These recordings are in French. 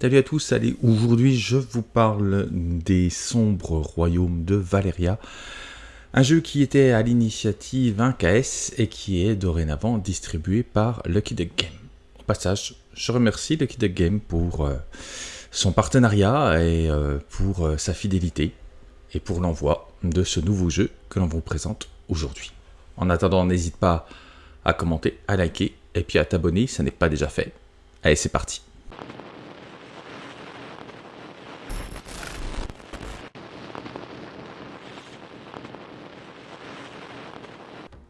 Salut à tous, allez, aujourd'hui je vous parle des sombres royaumes de Valeria, un jeu qui était à l'initiative 1KS et qui est dorénavant distribué par Lucky Duck Game. Au passage, je remercie Lucky Duck Game pour euh, son partenariat et euh, pour euh, sa fidélité et pour l'envoi de ce nouveau jeu que l'on vous présente aujourd'hui. En attendant, n'hésite pas à commenter, à liker et puis à t'abonner si ce n'est pas déjà fait. Allez, c'est parti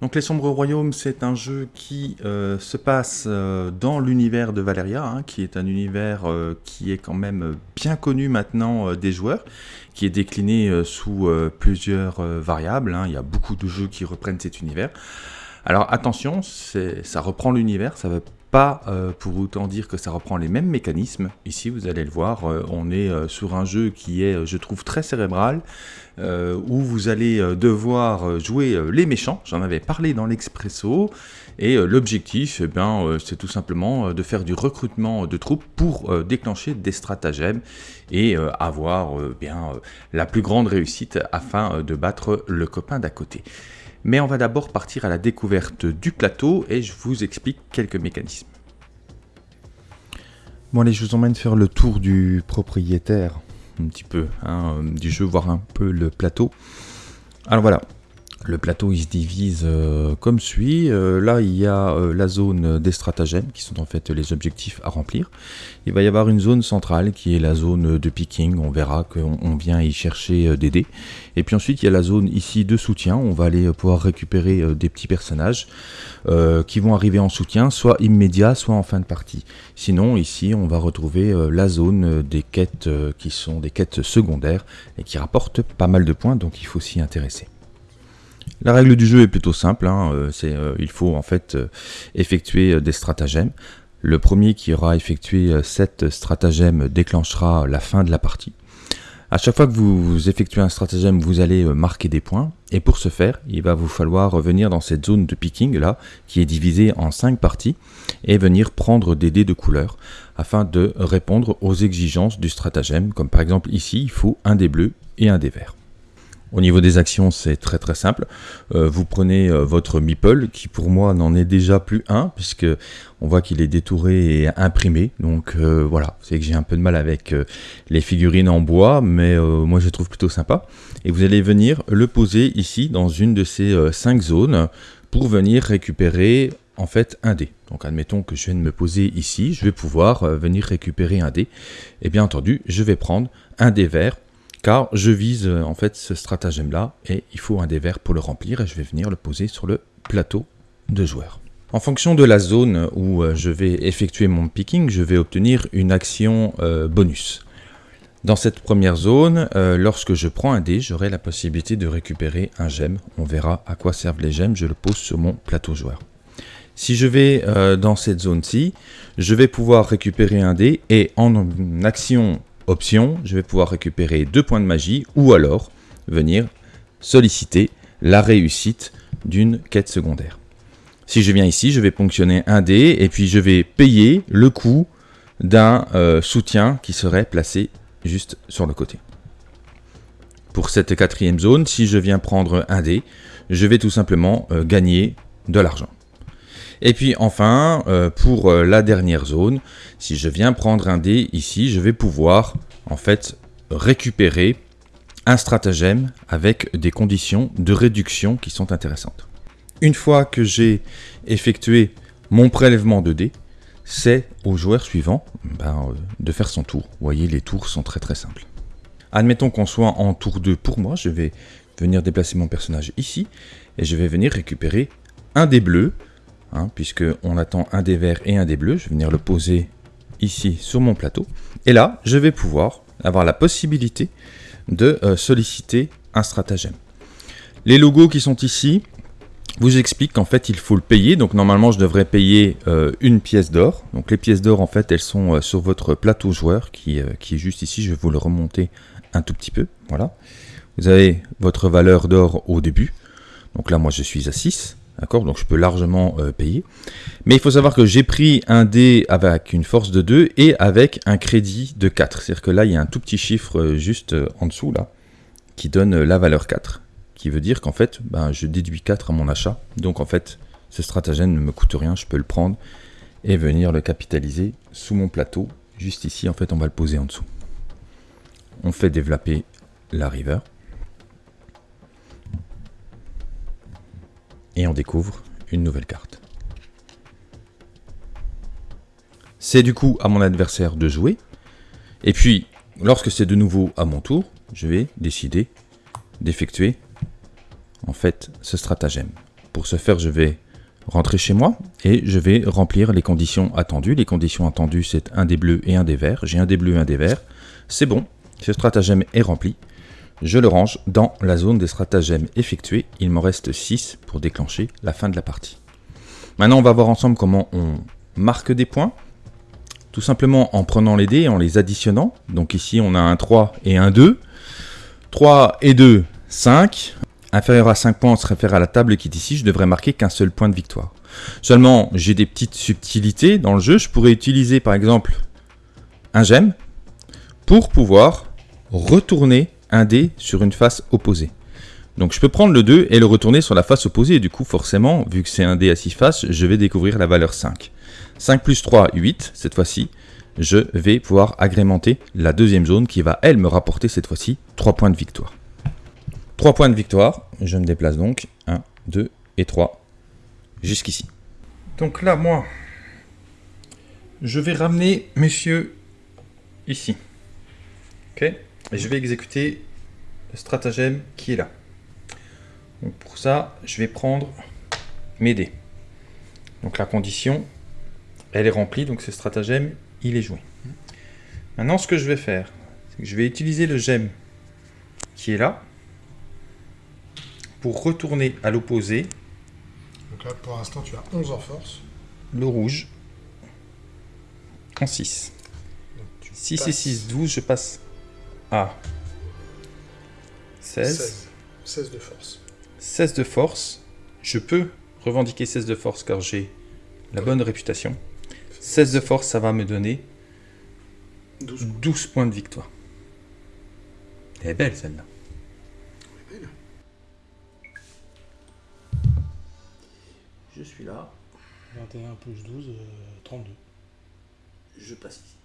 Donc Les Sombres Royaumes, c'est un jeu qui euh, se passe euh, dans l'univers de Valeria, hein, qui est un univers euh, qui est quand même bien connu maintenant des joueurs, qui est décliné sous plusieurs variables. Hein. Il y a beaucoup de jeux qui reprennent cet univers. Alors attention, ça reprend l'univers, ça va pas euh, pour autant dire que ça reprend les mêmes mécanismes. Ici, vous allez le voir, euh, on est euh, sur un jeu qui est, je trouve, très cérébral, où vous allez devoir jouer les méchants. J'en avais parlé dans l'Expresso. Et l'objectif, eh c'est tout simplement de faire du recrutement de troupes pour déclencher des stratagèmes et avoir bien la plus grande réussite afin de battre le copain d'à côté. Mais on va d'abord partir à la découverte du plateau et je vous explique quelques mécanismes. Bon allez, je vous emmène faire le tour du propriétaire, un petit peu, hein, du jeu, voir un peu le plateau. Alors voilà, le plateau il se divise euh, comme suit. Euh, là il y a euh, la zone des stratagèmes qui sont en fait les objectifs à remplir. Il va y avoir une zone centrale qui est la zone de picking. On verra qu'on vient y chercher des dés. Et puis ensuite il y a la zone ici de soutien. On va aller pouvoir récupérer des petits personnages qui vont arriver en soutien, soit immédiat, soit en fin de partie. Sinon ici on va retrouver la zone des quêtes qui sont des quêtes secondaires et qui rapportent pas mal de points donc il faut s'y intéresser. La règle du jeu est plutôt simple, hein, euh, c'est, euh, il faut en fait euh, effectuer des stratagèmes. Le premier qui aura effectué 7 stratagèmes déclenchera la fin de la partie. À chaque fois que vous effectuez un stratagème, vous allez marquer des points. Et pour ce faire, il va vous falloir revenir dans cette zone de picking là, qui est divisée en 5 parties, et venir prendre des dés de couleur afin de répondre aux exigences du stratagème. Comme par exemple ici, il faut un dé bleu et un dé vert. Au niveau des actions, c'est très très simple. Euh, vous prenez euh, votre meeple, qui pour moi n'en est déjà plus un, puisque on voit qu'il est détouré et imprimé. Donc euh, voilà, c'est que j'ai un peu de mal avec les figurines en bois, mais moi je trouve plutôt sympa. Et vous allez venir le poser ici, dans une de ces cinq zones, pour venir récupérer en fait un dé. Donc admettons que je viens de me poser ici, je vais pouvoir venir récupérer un dé. Et bien entendu, je vais prendre un dé vert car je vise euh, en fait ce stratagème là et il faut un des verts pour le remplir et je vais venir le poser sur le plateau de joueurs. En fonction de la zone où euh, je vais effectuer mon picking, je vais obtenir une action euh, bonus. Dans cette première zone, lorsque je prends un dé, j'aurai la possibilité de récupérer un gemme. On verra à quoi servent les gemmes, je le pose sur mon plateau joueur. Si je vais dans cette zone-ci, je vais pouvoir récupérer un dé et en action option, je vais pouvoir récupérer deux points de magie ou alors venir solliciter la réussite d'une quête secondaire. Si je viens ici, je vais ponctionner un dé et puis je vais payer le coût d'un euh, soutien qui serait placé juste sur le côté. Pour cette quatrième zone, si je viens prendre un dé, je vais tout simplement euh, gagner de l'argent. Et puis enfin, euh, pour euh, la dernière zone, si je viens prendre un dé ici, je vais pouvoir en fait récupérer un stratagème avec des conditions de réduction qui sont intéressantes. Une fois que j'ai effectué mon prélèvement de dés, c'est au joueur suivant ben, euh, de faire son tour. Vous voyez, les tours sont très très simples. Admettons qu'on soit en tour 2 pour moi, je vais venir déplacer mon personnage ici, et je vais venir récupérer un dé bleu hein, puisqu'on attend un des verts et un des bleus. Je vais venir le poser ici sur mon plateau. Et là, je vais pouvoir avoir la possibilité de euh, solliciter un stratagème. Les logos qui sont ici vous expliquent qu'en fait il faut le payer. Donc normalement je devrais payer euh, une pièce d'or. Donc les pièces d'or en fait elles sont euh, sur votre plateau joueur qui, qui, est juste ici. Je vais vous le remonter un tout petit peu. Voilà. Vous avez votre valeur d'or au début. Donc là moi je suis à 6. D'accord Donc je peux largement euh, payer. Mais il faut savoir que j'ai pris un dé avec une force de 2 et avec un crédit de 4. C'est-à-dire que là, il y a un tout petit chiffre euh, juste euh, en dessous, là, qui donne la valeur 4. Qui veut dire qu'en fait, ben, je déduis 4 à mon achat. Donc en fait, ce stratagème ne me coûte rien, je peux le prendre et venir le capitaliser sous mon plateau. Juste ici, en fait, on va le poser en dessous. On fait développer la river. Et on découvre une nouvelle carte. C'est du coup à mon adversaire de jouer. Et puis, lorsque c'est de nouveau à mon tour, je vais décider d'effectuer en fait ce stratagème. Pour ce faire, je vais rentrer chez moi et je vais remplir les conditions attendues. Les conditions attendues, c'est un des bleus et un des verts. J'ai un des bleus et un des verts. C'est bon, ce stratagème est rempli. Je le range dans la zone des stratagèmes effectués. Il m'en reste 6 pour déclencher la fin de la partie. Maintenant, on va voir ensemble comment on marque des points. Tout simplement en prenant les dés en les additionnant. Donc ici, on a un 3 et un 2. 3 et 2, 5. Inférieur à 5 points, on se réfère à la table qui est ici. Je devrais marquer qu'un seul point de victoire. Seulement, j'ai des petites subtilités dans le jeu. Je pourrais utiliser par exemple un gemme pour pouvoir retourner un dé sur une face opposée. Donc je peux prendre le 2 et le retourner sur la face opposée. Du coup, forcément, vu que c'est un dé à 6 faces, je vais découvrir la valeur 5. 5 plus 3, 8. Cette fois-ci, je vais pouvoir agrémenter la deuxième zone qui va, elle, me rapporter cette fois-ci 3 points de victoire. 3 points de victoire. Je me déplace donc. 1, 2 et 3 jusqu'ici. Donc là, moi, je vais ramener monsieur ici. Ok Et je vais exécuter le stratagème qui est là. Donc pour ça, je vais prendre mes dés. Donc la condition, elle est remplie, donc ce stratagème, il est joué. Maintenant, ce que je vais faire, c'est que je vais utiliser le gemme qui est là pour retourner à l'opposé. Donc là, pour l'instant, tu as 11 en force. Le rouge en 6. 6 et 6, 12, je passe à 16. 16. 16 de force. 16 de force. Je peux revendiquer 16 de force car j'ai la bonne réputation. 16 de force, ça va me donner 12. 12 points de victoire. Elle est belle celle-là. Je suis là, 21 plus 12, euh, 32. je passe ici.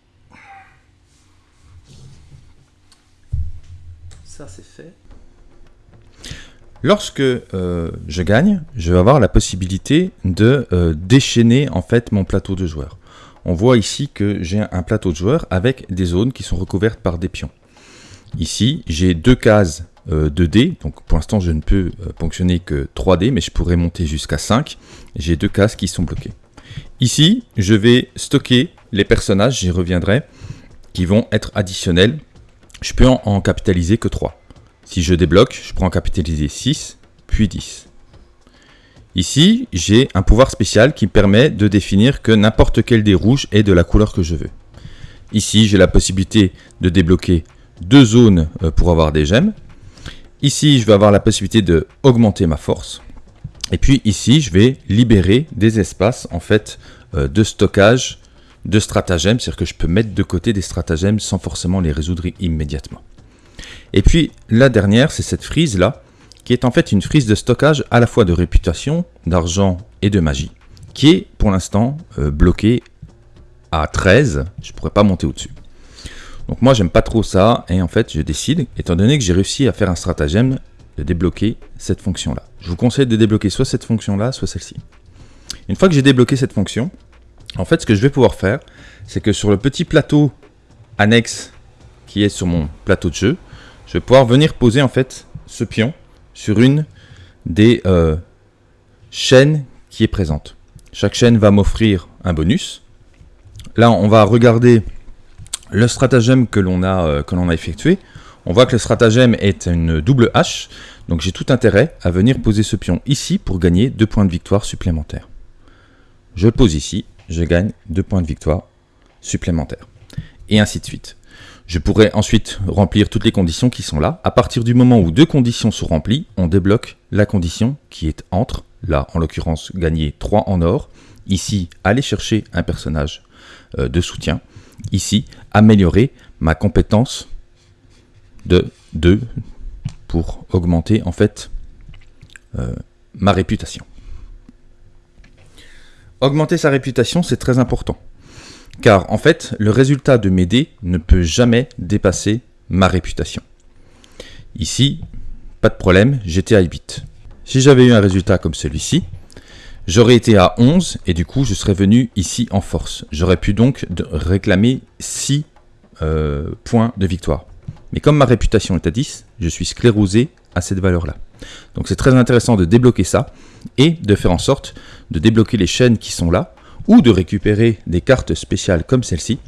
Ça c'est fait. Lorsque euh, je gagne, je vais avoir la possibilité de euh, déchaîner en fait mon plateau de joueurs. On voit ici que j'ai un plateau de joueurs avec des zones qui sont recouvertes par des pions. Ici, j'ai deux cases euh, de dés, donc pour l'instant je ne peux ponctionner que 3 dés, mais je pourrais monter jusqu'à 5. J'ai deux cases qui sont bloquées. Ici, je vais stocker les personnages, j'y reviendrai, qui vont être additionnels. Je peux en, capitaliser que 3. Si je débloque, je peux en capitaliser 6, puis 10. Ici, j'ai un pouvoir spécial qui me permet de définir que n'importe quel dé rouge est de la couleur que je veux. Ici, j'ai la possibilité de débloquer deux zones euh, pour avoir des gemmes. Ici, je vais avoir la possibilité de augmenter ma force. Et puis ici, je vais libérer des espaces en fait euh, de stockage de stratagèmes, c'est-à-dire que je peux mettre de côté des stratagèmes sans forcément les résoudre immédiatement. Et puis la dernière, c'est cette frise là, qui est en fait une frise de stockage à la fois de réputation, d'argent et de magie, qui est pour l'instant euh, bloquée à 13, je pourrais pas monter au-dessus. Donc moi j'aime pas trop ça, et en fait je décide, étant donné que j'ai réussi à faire un stratagème, de débloquer cette fonction-là. Je vous conseille de débloquer soit cette fonction-là, soit celle-ci. Une fois que j'ai débloqué cette fonction, en fait ce que je vais pouvoir faire, c'est que sur le petit plateau annexe qui est sur mon plateau de jeu, je vais pouvoir venir poser en fait ce pion sur une des euh, chaînes qui est présente. Chaque chaîne va m'offrir un bonus. Là, on va regarder le stratagème que l'on a, euh, a effectué. On voit que le stratagème est une double hache, donc j'ai tout intérêt à venir poser ce pion ici pour gagner deux points de victoire supplémentaires. Je pose ici, je gagne deux points de victoire supplémentaires. Et ainsi de suite. Je pourrais ensuite remplir toutes les conditions qui sont là. À partir du moment où deux conditions sont remplies, on débloque la condition qui est entre là en l'occurrence gagner 3 en or, ici aller chercher un personnage euh, de soutien, ici améliorer ma compétence de 2 pour augmenter en fait euh, ma réputation. Augmenter sa réputation, c'est très important. Car en fait, le résultat de mes dés ne peut jamais dépasser ma réputation. Ici, pas de problème, j'étais à 8. Si j'avais eu un résultat comme celui-ci, j'aurais été à 11 et du coup je serais venu ici en force. J'aurais pu donc réclamer 6 euh, points de victoire. Mais comme ma réputation est à 10, je suis sclérosé à cette valeur-là. Donc c'est très intéressant de débloquer ça et de faire en sorte de débloquer les chaînes qui sont là ou de récupérer des cartes spéciales comme celle-ci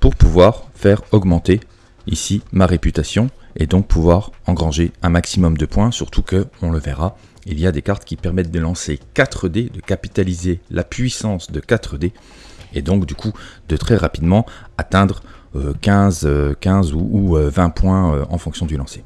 pour pouvoir faire augmenter ici ma réputation et donc pouvoir engranger un maximum de points, surtout que, on le verra, il y a des cartes qui permettent de lancer 4 dés, de capitaliser la puissance de 4 dés, et donc du coup de très rapidement atteindre 15, euh, 15 euh, ou, 20 euh, points en fonction du lancer.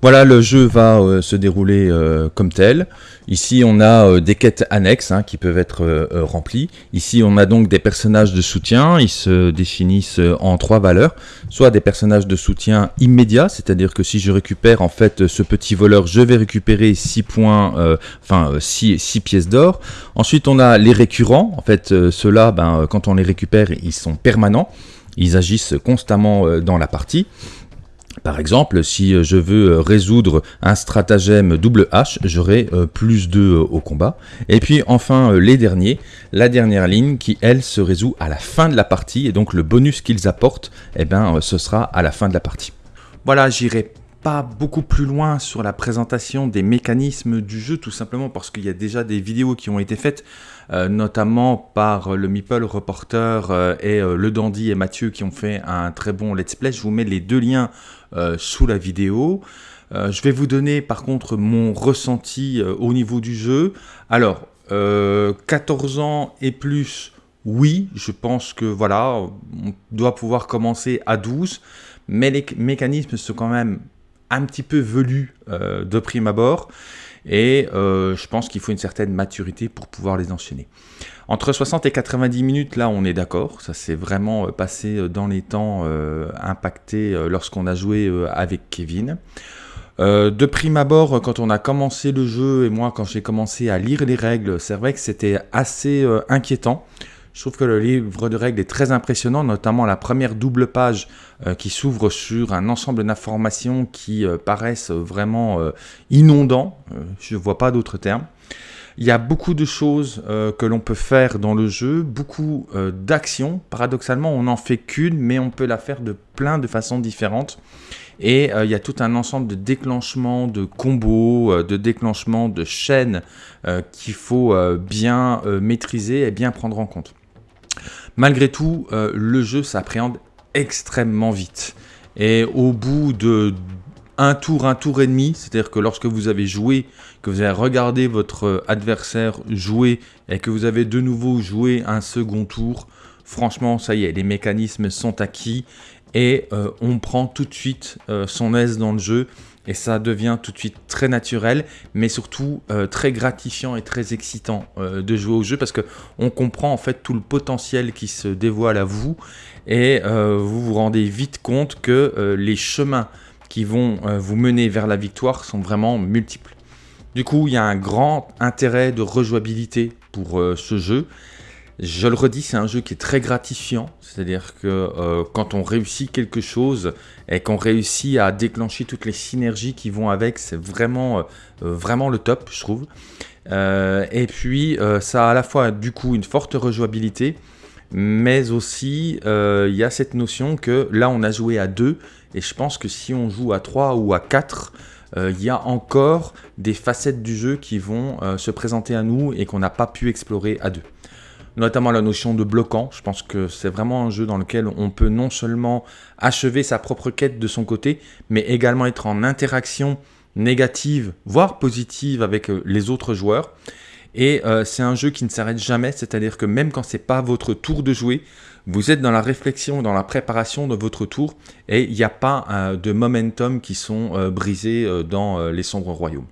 Voilà, le jeu va euh, se dérouler euh, comme tel. Ici, on a euh, des quêtes annexes hein, qui peuvent être remplies. Ici, on a donc des personnages de soutien. Ils se définissent en trois valeurs. Soit des personnages de soutien immédiats, c'est-à-dire que si je récupère en fait ce petit voleur, je vais récupérer 6 points, enfin 6, pièces d'or. Ensuite, on a les récurrents. En fait, ceux-là, ben, quand on les récupère, ils sont permanents. Ils agissent constamment dans la partie. Par exemple, si euh, je veux euh, résoudre un stratagème double H, j'aurai euh, plus 2 au combat. Et puis enfin, les derniers, la dernière ligne qui, elle, se résout à la fin de la partie. Et donc le bonus qu'ils apportent, eh ben, ce sera à la fin de la partie. Voilà, j'irai pas beaucoup plus loin sur la présentation des mécanismes du jeu, tout simplement parce qu'il y a déjà des vidéos qui ont été faites, notamment par le Meeple Reporter et le Dandy et Mathieu qui ont fait un très bon let's play. Je vous mets les deux liens euh, sous la vidéo. Euh, je vais vous donner par contre mon ressenti euh, au niveau du jeu. Alors, 14 ans et plus, oui, je pense que voilà, on doit pouvoir commencer à 12, mais les mécanismes sont quand même un petit peu velus de prime abord, et je pense qu'il faut une certaine maturité pour pouvoir les enchaîner. Entre 60 et 90 minutes, là, on est d'accord. Ça s'est vraiment euh, passé euh, dans les temps euh, impacté lorsqu'on a joué avec Kevin. de prime abord, quand on a commencé le jeu, et moi, quand j'ai commencé à lire les règles, c'est vrai que c'était assez inquiétant. Je trouve que le livre de règles est très impressionnant, notamment la première double page qui s'ouvre sur un ensemble d'informations qui paraissent vraiment inondants. je ne vois pas d'autres termes. Il y a beaucoup de choses euh, que l'on peut faire dans le jeu, beaucoup euh, d'actions. Paradoxalement, on n'en fait qu'une, mais on peut la faire de plein de façons différentes. Et euh, il y a tout un ensemble de déclenchements, de combos, de déclenchements, de chaînes qu'il faut bien maîtriser et bien prendre en compte. Malgré tout, le jeu s'appréhende extrêmement vite. Et au bout de un tour, un tour et demi, c'est-à-dire que lorsque vous avez joué, que vous avez regardé votre adversaire jouer et que vous avez de nouveau joué un second tour, franchement, ça y est, les mécanismes sont acquis et euh, on prend tout de suite euh, son aise dans le jeu et ça devient tout de suite très naturel, mais surtout euh, très gratifiant et très excitant de jouer au jeu parce que on comprend en fait tout le potentiel qui se dévoile à vous et vous vous rendez vite compte que les chemins qui vont euh, vous mener vers la victoire sont vraiment multiples. Du coup, il y a un grand intérêt de rejouabilité pour euh, ce jeu. Je le redis, c'est un jeu qui est très gratifiant, c'est-à-dire que euh, quand on réussit quelque chose et qu'on réussit à déclencher toutes les synergies qui vont avec, c'est vraiment, vraiment le top, je trouve. et puis, ça a à la fois du coup une forte rejouabilité, mais aussi il y a cette notion que là, on a joué à deux, et je pense que si on joue à 3 ou à 4, euh, il y a encore des facettes du jeu qui vont euh, se présenter à nous et qu'on n'a pas pu explorer à deux. Notamment la notion de bloquant. Je pense que c'est vraiment un jeu dans lequel on peut non seulement achever sa propre quête de son côté, mais également être en interaction négative, voire positive avec euh, les autres joueurs. Et c'est un jeu qui ne s'arrête jamais, c'est-à-dire que même quand c'est pas votre tour de jouer, vous êtes dans la réflexion, dans la préparation de votre tour, et il n'y a pas euh, de momentum qui sont euh, brisés euh, dans les sombres royaumes.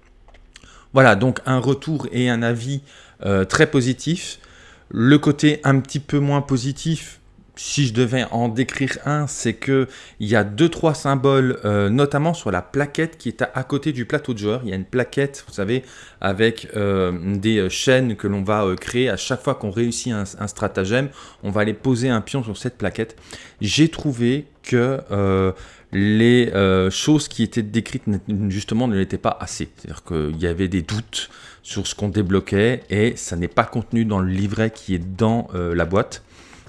Voilà, donc un retour et un avis euh, très positif. Le côté un petit peu moins positif, si je devais en décrire un, c'est que il y a deux trois symboles, euh, notamment sur la plaquette qui est à, côté du plateau de joueur. Il y a une plaquette, vous savez, avec euh, des chaînes que l'on va créer à chaque fois qu'on réussit un, stratagème. On va aller poser un pion sur cette plaquette. J'ai trouvé que les euh, choses qui étaient décrites justement ne l'étaient pas assez. C'est-à-dire qu'il y avait des doutes sur ce qu'on débloquait et ça n'est pas contenu dans le livret qui est dans euh, la boîte.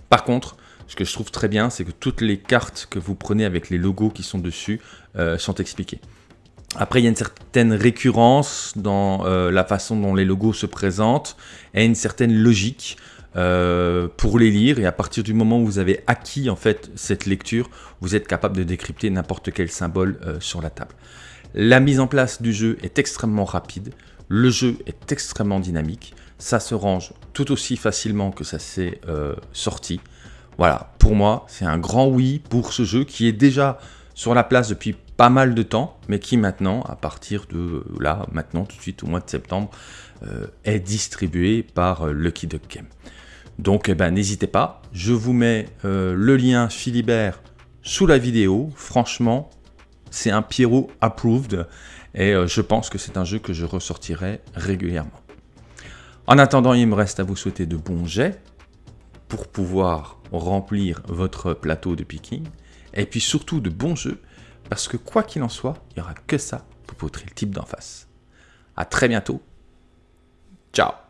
Par contre, ce que je trouve très bien, c'est que toutes les cartes que vous prenez avec les logos qui sont dessus euh, sont expliquées. Après, il y a une certaine récurrence dans la façon dont les logos se présentent et une certaine logique. Euh, pour les lire et à partir du moment où vous avez acquis en fait cette lecture, vous êtes capable de décrypter n'importe quel symbole euh, sur la table. La mise en place du jeu est extrêmement rapide, le jeu est extrêmement dynamique, ça se range tout aussi facilement que ça s'est euh, sorti. Voilà, pour moi, c'est un grand oui pour ce jeu qui est déjà sur la place depuis pas mal de temps, mais qui maintenant, à partir de là, maintenant, tout de suite au mois de septembre, est distribué par Lucky Duck Game. Donc eh ben, n'hésitez pas, je vous mets euh, le lien Philibert sous la vidéo. Franchement, c'est un Pierrot approved et euh, je pense que c'est un jeu que je ressortirai régulièrement. En attendant, il me reste à vous souhaiter de bons jets pour pouvoir remplir votre plateau de picking et puis surtout de bons jeux parce que quoi qu'il en soit, il n'y aura que ça pour poutrer le type d'en face. A très bientôt. Ciao